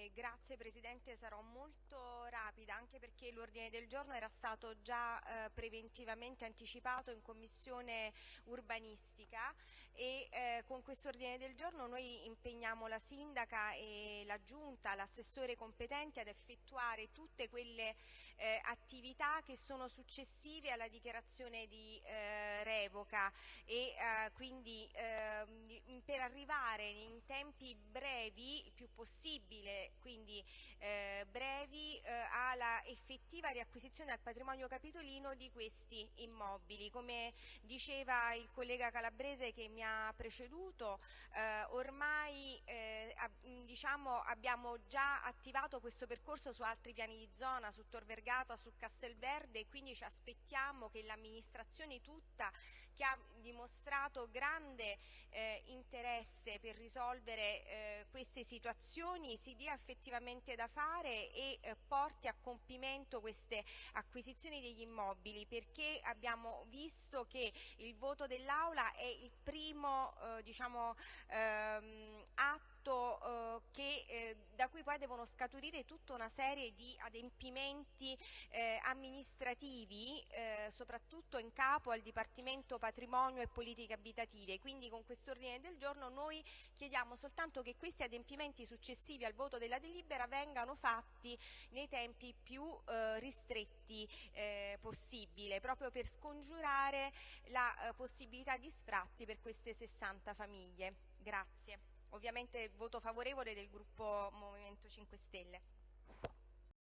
Eh, grazie Presidente, sarò molto rapida anche perché l'ordine del giorno era stato già eh, preventivamente anticipato in Commissione urbanistica e eh, con questo ordine del giorno noi impegniamo la Sindaca e la Giunta, l'assessore competenti ad effettuare tutte quelle eh, attività che sono successive alla dichiarazione di eh, revoca e quindi ehm, per arrivare in tempi brevi, più possibile quindi eh, brevi, eh, alla effettiva riacquisizione al patrimonio capitolino di questi immobili. Come diceva il collega Calabrese che mi ha preceduto, eh, ormai eh, diciamo, abbiamo già attivato questo percorso su altri piani di zona, su Tor Vergata, su Castelverde, quindi ci aspettiamo che l'amministrazione tutta, che ha dimostrato grande eh, interesse per risolvere eh, queste situazioni, si dia effettivamente da fare e eh, porti a compimento queste acquisizioni degli immobili perché abbiamo visto che il voto dell'Aula è il primo eh, diciamo, ehm, atto atto eh, che, eh, da cui poi devono scaturire tutta una serie di adempimenti eh, amministrativi, eh, soprattutto in capo al Dipartimento Patrimonio e Politiche Abitative. Quindi con questo ordine del giorno noi chiediamo soltanto che questi adempimenti successivi al voto della delibera vengano fatti nei tempi più eh, ristretti eh, possibile, proprio per scongiurare la possibilità di sfratti per queste 60 famiglie. Grazie ovviamente il voto favorevole del gruppo Movimento 5 Stelle.